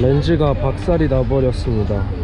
렌즈가 박살이 나버렸습니다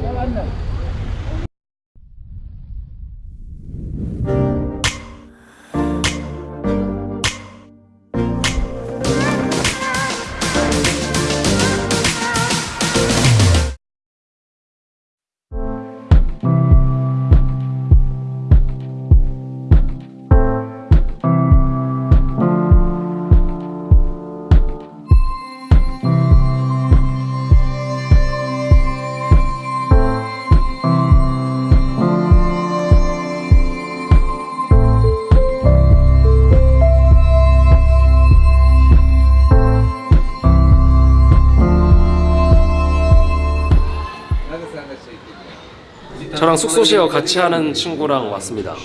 저랑 숙소 쉐어 같이 하는 친구랑 왔습니다.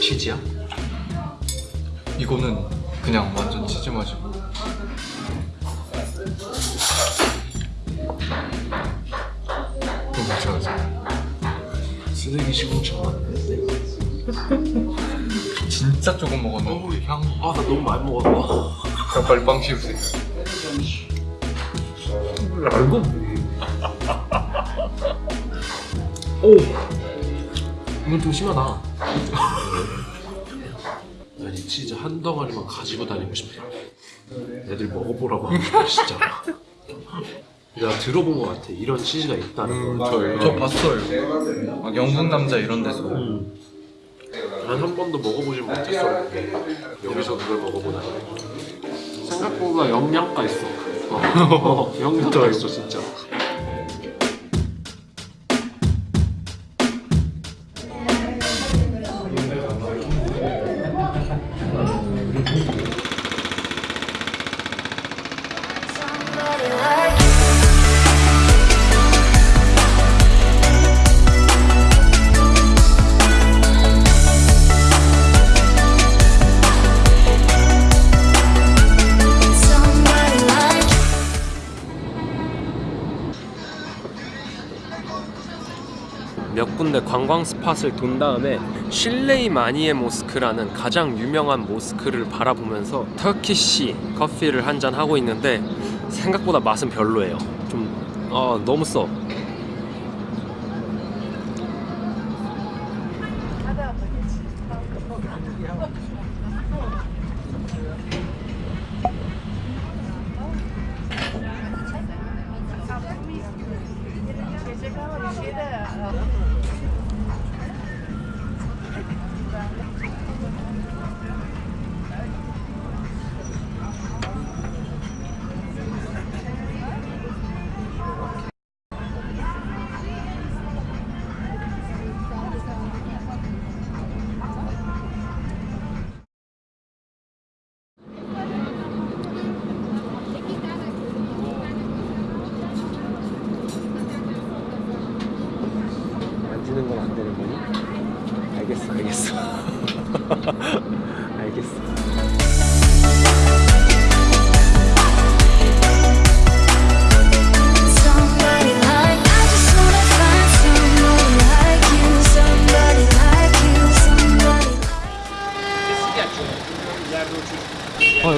치즈야? 이거는 그냥 완전 치즈 맛이고 쓰레기 시궁창 진짜 조금 먹었는데 향 아나 너무 많이 먹었어 그냥 빨리 빵 씹으세요. 알고 오! 이건 좀 심하다. 아니 치즈 한 덩어리만 가지고 다니고 싶다 애들 먹어보라고 하는 거야 진짜 내가 들어본 것 같아. 이런 치즈가 있다는 거 저, 저 봤어요. 막 영국 남자 이런 데서. 난한 번도 먹어보진 못했어. 여기서 그걸 먹어보다니 생각보다 영양가 있어. 어, 영양가 있어 진짜 몇 군데 관광 스팟을 돈 다음에 실레이 마니에 모스크라는 가장 유명한 모스크를 바라보면서 터키시 커피를 한 잔 하고 있는데 생각보다 맛은 별로예요. 좀 어, 너무 써.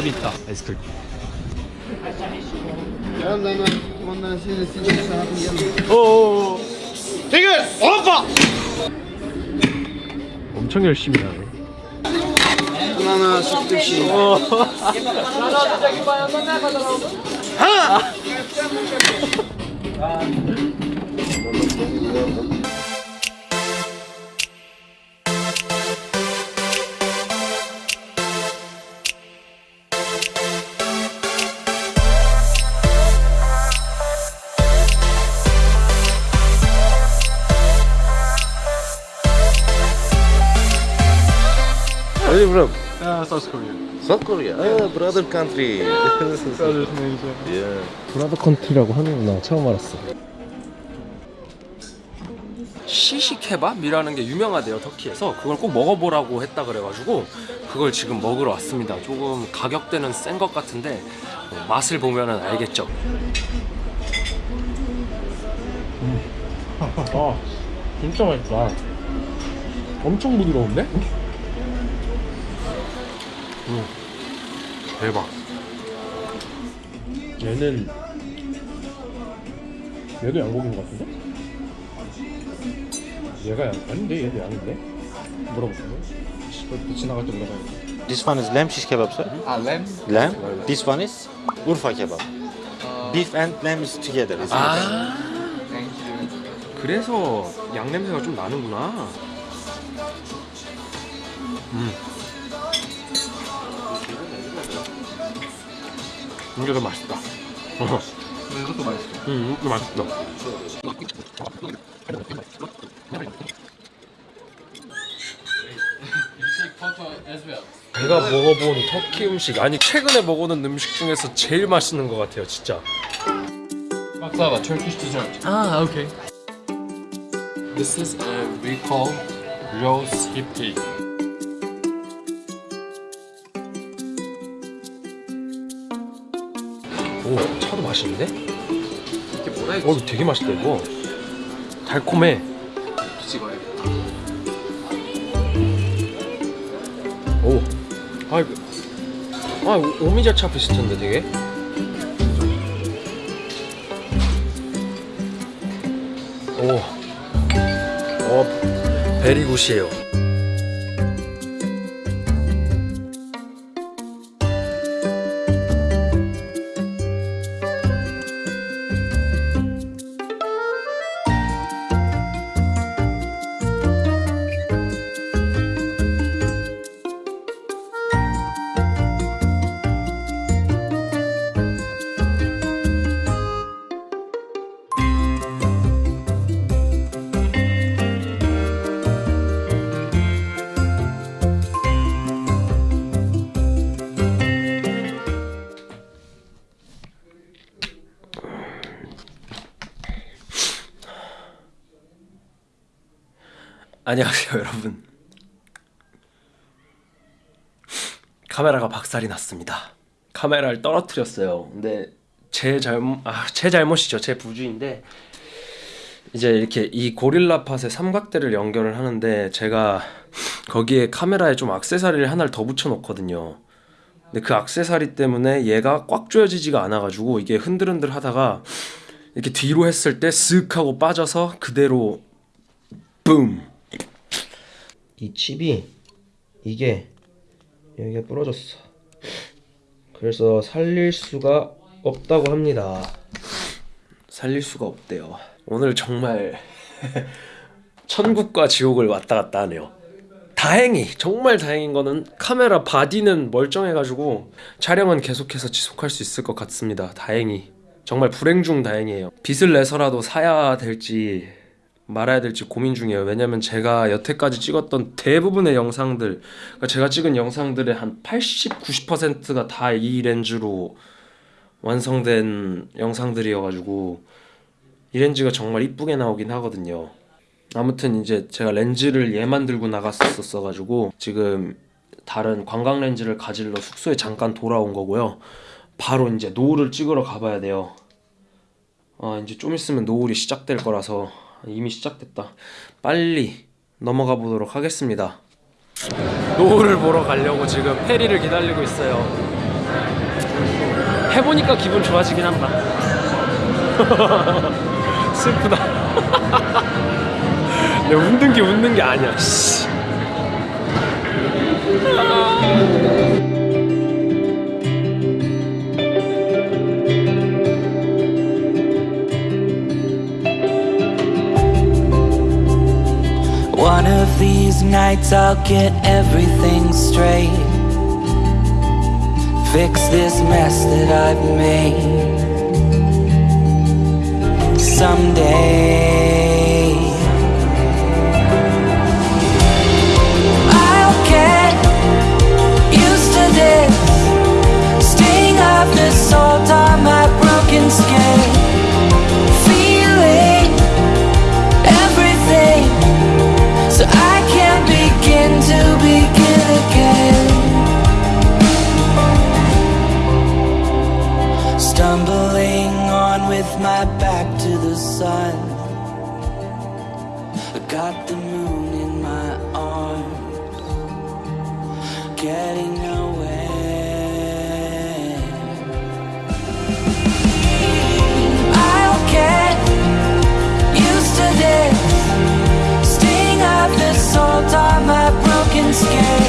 여기 있다. 아이스크림. 오. 지금 오빠. 엄청 열심히 하네. Are you from? 야 사우스 Korea South Korea. Ah, brother country. yeah. brother country라고 하는구나. 처음 알았어. 시시케밥이라는 게 유명하대요 터키에서 그걸 꼭 먹어보라고 했다 그래가지고 그걸 지금 먹으러 왔습니다 조금 가격대는 센 것 같은데 어, 맛을 보면 은 알겠죠 아 진짜 맛있다 엄청 부드러운데? 음, 대박 얘는 얘도 양고기인 것 같은데? 얘가 양 아닌데 얘도 양인데? 물어볼까요? 지나갈 때 물어봐야겠다 This one is lamb shish kebab, sir. 아 램? Lamb. This one is Urfa kebab. Beef and lamb is together. It's 아 thank you 그래서 양 냄새가 좀 나는구나. 음. 이게 더 맛있다. 어. 이것도 맛있어 음, 이거 맛있다. 제가 먹어본 터키 음식 아니 최근에 먹어본 음식 중에서 제일 맛있는 것 같아요, 진짜. 박사가 Turkish dessert 아, 오케이. This is a we call rose hip cake. 오, 차도 맛있는데? 이게 뭐라 어, 이거 되게 맛있다 이거. 달콤해. 찍어야겠다 오, 아 이거, 아 오- 오미자차 비슷한데 되게. 오, 어, 베리굿이에요. 안녕하세요 여러분. 카메라가 박살이 났습니다. 카메라를 떨어뜨렸어요. 근데 제 잘못 아, 제 잘못이죠. 제 부주인데 이제 이렇게 이 고릴라 팟에 삼각대를 연결을 하는데 제가 거기에 카메라에 좀 액세서리를 하나를 더 붙여 놓거든요. 근데 그 액세서리 때문에 얘가 꽉 조여지지가 않아 가지고 이게 흔들흔들 하다가 이렇게 뒤로 했을 때 쓱 하고 빠져서 그대로 붐 이 칩이 이게 여기가 부러졌어. 그래서 살릴 수가 없다고 합니다. 살릴 수가 없대요. 오늘 정말 천국과 지옥을 왔다 갔다 하네요. 다행히 정말 다행인 거는 카메라 body는 멀쩡해가지고 촬영은 계속해서 지속할 수 있을 것 같습니다. 다행히 정말 불행 중 다행이에요. 빚을 내서라도 사야 될지 말아야 될지 고민 중이에요. 왜냐면 제가 여태까지 찍었던 대부분의 영상들, 그러니까 제가 찍은 영상들의 한 80, 90%가 다 이 렌즈로 완성된 영상들이어가지고 이 렌즈가 정말 이쁘게 나오긴 하거든요. 아무튼 이제 제가 렌즈를 얘만 들고 나갔었어가지고 지금 다른 관광 렌즈를 가지러 숙소에 잠깐 돌아온 거고요. 바로 이제 노을을 찍으러 가봐야 돼요. 아 이제 좀 있으면 노을이 시작될 거라서 이미 시작됐다. 빨리 넘어가 보도록 하겠습니다. 노을을 보러 가려고 지금 페리를 기다리고 있어요. 해보니까 기분 좋아지긴 한다. 슬프다. 내 웃는 게 웃는 게 아니야. 씨. One of these nights I'll get everything straight. Fix this mess that I've made. Someday. I'll getting away. I'll get used to this sting of the salt on my broken skin.